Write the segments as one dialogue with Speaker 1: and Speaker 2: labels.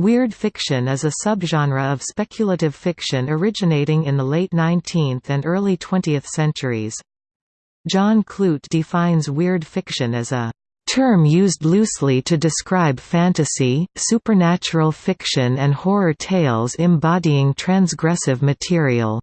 Speaker 1: Weird fiction is a subgenre of speculative fiction originating in the late 19th and early 20th centuries. John Clute defines weird fiction as a term used loosely to describe fantasy, supernatural fiction and horror tales embodying transgressive material.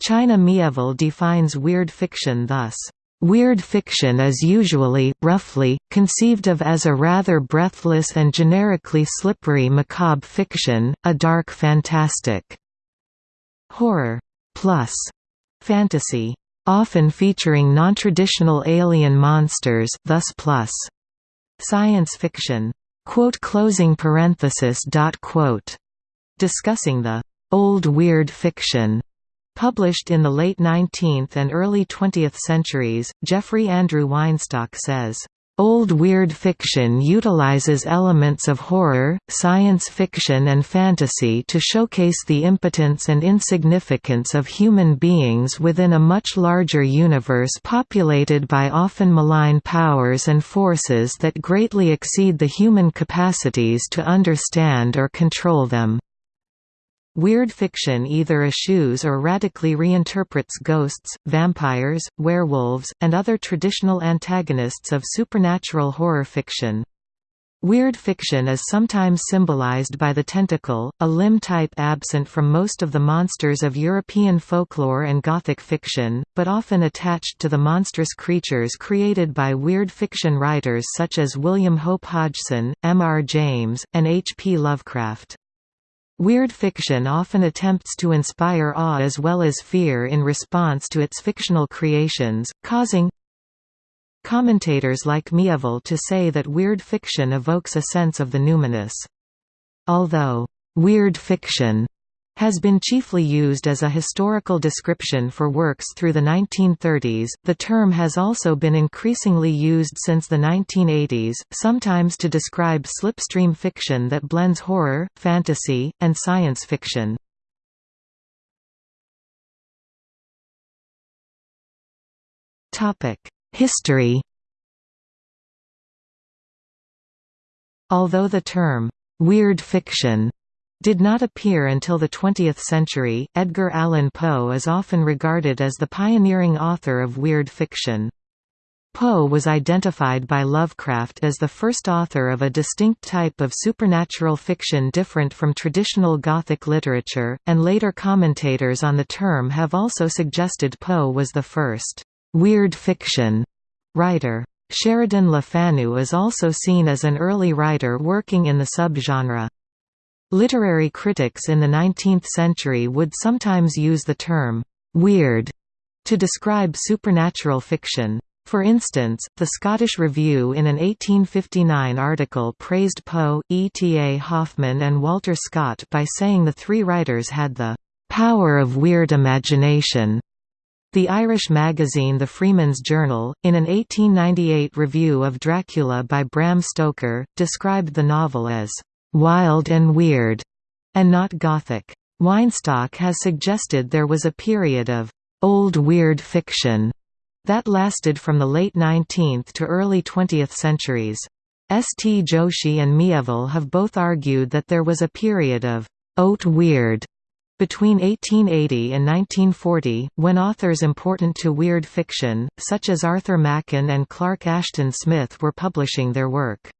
Speaker 1: China Miéville defines weird fiction thus Weird fiction is usually, roughly, conceived of as a rather breathless and generically slippery macabre fiction, a dark fantastic. Horror plus fantasy, often featuring non-traditional alien monsters thus plus science fiction. Quote closing parenthesis dot quote. Discussing the old weird fiction Published in the late 19th and early 20th centuries, Jeffrey Andrew Weinstock says, Old weird fiction utilizes elements of horror, science fiction and fantasy to showcase the impotence and insignificance of human beings within a much larger universe populated by often malign powers and forces that greatly exceed the human capacities to understand or control them. Weird fiction either eschews or radically reinterprets ghosts, vampires, werewolves, and other traditional antagonists of supernatural horror fiction. Weird fiction is sometimes symbolized by the tentacle, a limb type absent from most of the monsters of European folklore and Gothic fiction, but often attached to the monstrous creatures created by weird fiction writers such as William Hope Hodgson, M. R. James, and H. P. Lovecraft. Weird fiction often attempts to inspire awe as well as fear in response to its fictional creations, causing commentators like Miéville to say that weird fiction evokes a sense of the numinous. Although, weird fiction has been chiefly used as a historical description for works through the 1930s. The term has also been increasingly used since the 1980s, sometimes to describe slipstream fiction that blends horror, fantasy, and science fiction. Topic: History. Although the term weird fiction did not appear until the 20th century. Edgar Allan Poe is often regarded as the pioneering author of weird fiction. Poe was identified by Lovecraft as the first author of a distinct type of supernatural fiction different from traditional Gothic literature, and later commentators on the term have also suggested Poe was the first weird fiction writer. Sheridan Le Fanu is also seen as an early writer working in the subgenre. Literary critics in the 19th century would sometimes use the term, "'weird' to describe supernatural fiction. For instance, the Scottish Review in an 1859 article praised Poe, E. T. A. Hoffmann and Walter Scott by saying the three writers had the "'power of weird imagination' The Irish magazine The Freeman's Journal, in an 1898 review of Dracula by Bram Stoker, described the novel as wild and weird, and not Gothic. Weinstock has suggested there was a period of old weird fiction that lasted from the late 19th to early 20th centuries. S. T. Joshi and Miéville have both argued that there was a period of «haute weird» between 1880 and 1940, when authors important to weird fiction, such as Arthur Machen and Clark Ashton Smith were publishing their work.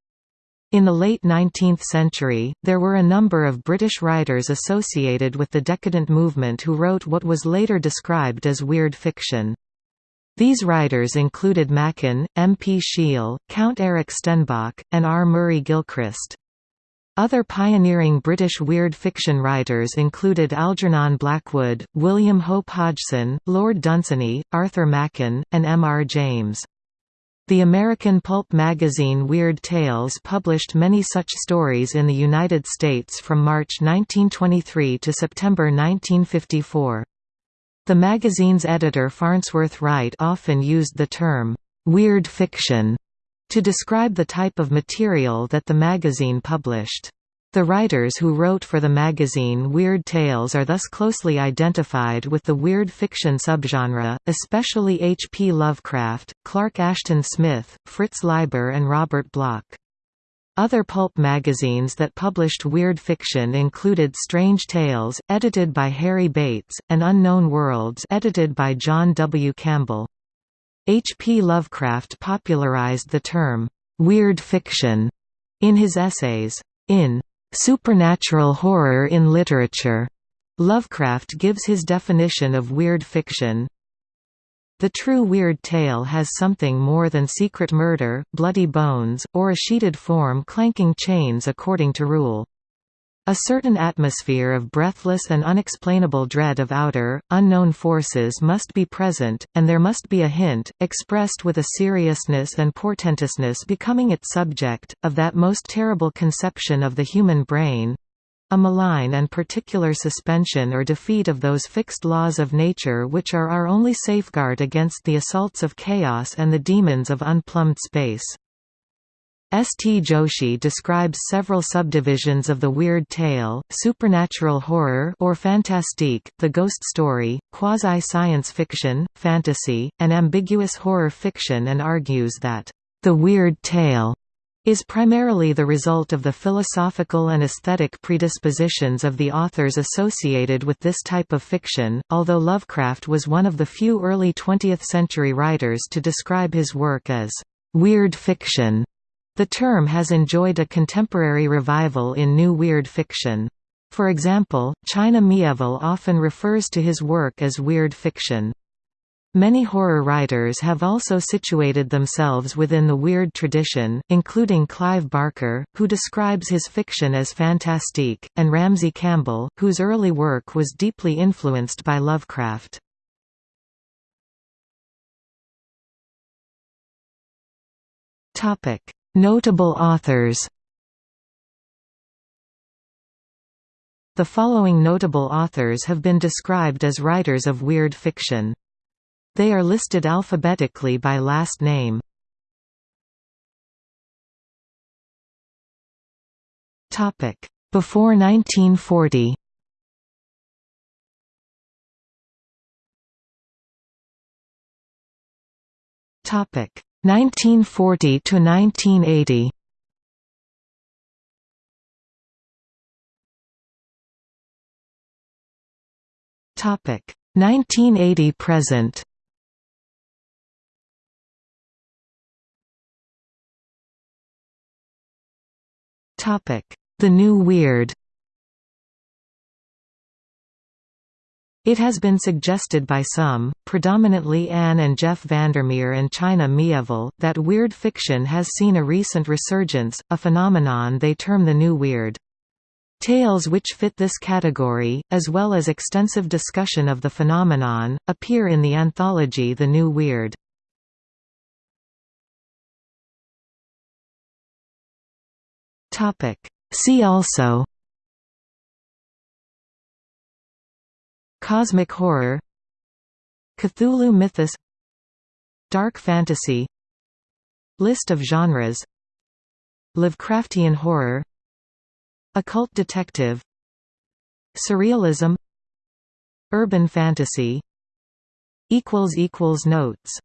Speaker 1: In the late 19th century, there were a number of British writers associated with the decadent movement who wrote what was later described as weird fiction. These writers included Machen, M. P. Shiel, Count Eric Stenbock, and R. Murray Gilchrist. Other pioneering British weird fiction writers included Algernon Blackwood, William Hope Hodgson, Lord Dunsany, Arthur Machen, and M. R. James. The American pulp magazine Weird Tales published many such stories in the United States from March 1923 to September 1954. The magazine's editor Farnsworth Wright often used the term, "'weird fiction' to describe the type of material that the magazine published. The writers who wrote for the magazine Weird Tales are thus closely identified with the weird fiction subgenre, especially H. P. Lovecraft, Clark Ashton Smith, Fritz Leiber and Robert Bloch. Other pulp magazines that published weird fiction included Strange Tales, edited by Harry Bates, and Unknown Worlds edited by John W. Campbell. H. P. Lovecraft popularized the term, "'weird fiction' in his essays. In "'Supernatural Horror in Literature' Lovecraft gives his definition of weird fiction, the true weird tale has something more than secret murder, bloody bones, or a sheeted form clanking chains according to rule. A certain atmosphere of breathless and unexplainable dread of outer, unknown forces must be present, and there must be a hint, expressed with a seriousness and portentousness becoming its subject, of that most terrible conception of the human brain, a malign and particular suspension or defeat of those fixed laws of nature which are our only safeguard against the assaults of chaos and the demons of unplumbed space. S. T. Joshi describes several subdivisions of the weird tale, supernatural horror or fantastique, the ghost story, quasi-science fiction, fantasy, and ambiguous horror fiction and argues that, "...the weird tale," is primarily the result of the philosophical and aesthetic predispositions of the authors associated with this type of fiction, although Lovecraft was one of the few early 20th-century writers to describe his work as «weird fiction». The term has enjoyed a contemporary revival in new weird fiction. For example, China Miéville often refers to his work as weird fiction. Many horror writers have also situated themselves within the weird tradition, including Clive Barker, who describes his fiction as fantastique, and Ramsey Campbell, whose early work was deeply influenced by Lovecraft. Notable authors The following notable authors have been described as writers of weird fiction. They are listed alphabetically by last name. Before 1940. Topic: 1940 to 1980. Topic: 1980 present. Topic The New Weird It has been suggested by some, predominantly Anne and Jeff Vandermeer and China Miéville, that weird fiction has seen a recent resurgence, a phenomenon they term the New Weird. Tales which fit this category, as well as extensive discussion of the phenomenon, appear in the anthology The New Weird. See also Cosmic horror Cthulhu mythos Dark fantasy List of genres Lovecraftian horror Occult detective Surrealism Urban fantasy Notes